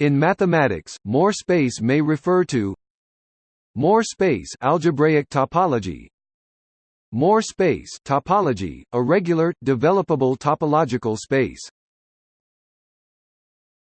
In mathematics, more space may refer to more space algebraic topology Moore space topology, a regular, developable topological space.